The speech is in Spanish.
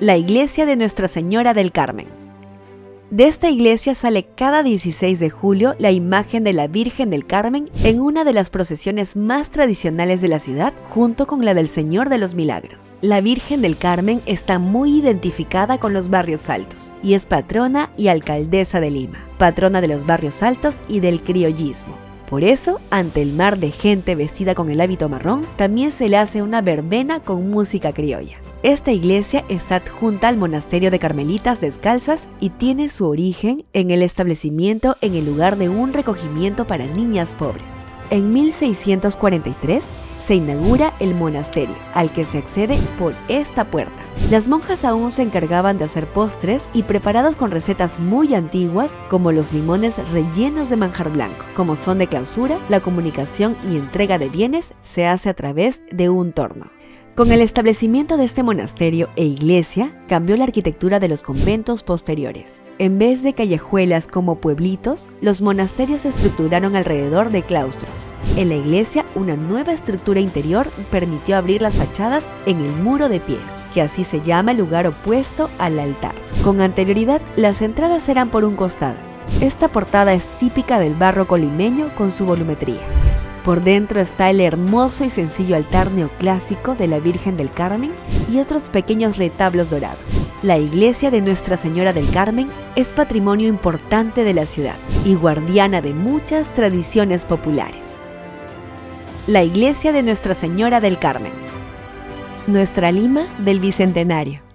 la iglesia de Nuestra Señora del Carmen. De esta iglesia sale cada 16 de julio la imagen de la Virgen del Carmen en una de las procesiones más tradicionales de la ciudad, junto con la del Señor de los Milagros. La Virgen del Carmen está muy identificada con los barrios altos y es patrona y alcaldesa de Lima, patrona de los barrios altos y del criollismo. Por eso, ante el mar de gente vestida con el hábito marrón, también se le hace una verbena con música criolla. Esta iglesia está adjunta al monasterio de Carmelitas Descalzas y tiene su origen en el establecimiento en el lugar de un recogimiento para niñas pobres. En 1643 se inaugura el monasterio, al que se accede por esta puerta. Las monjas aún se encargaban de hacer postres y preparados con recetas muy antiguas como los limones rellenos de manjar blanco. Como son de clausura, la comunicación y entrega de bienes se hace a través de un torno. Con el establecimiento de este monasterio e iglesia, cambió la arquitectura de los conventos posteriores. En vez de callejuelas como pueblitos, los monasterios se estructuraron alrededor de claustros. En la iglesia, una nueva estructura interior permitió abrir las fachadas en el muro de pies, que así se llama el lugar opuesto al altar. Con anterioridad, las entradas eran por un costado. Esta portada es típica del barro colimeño con su volumetría. Por dentro está el hermoso y sencillo altar neoclásico de la Virgen del Carmen y otros pequeños retablos dorados. La iglesia de Nuestra Señora del Carmen es patrimonio importante de la ciudad y guardiana de muchas tradiciones populares. La iglesia de Nuestra Señora del Carmen. Nuestra Lima del Bicentenario.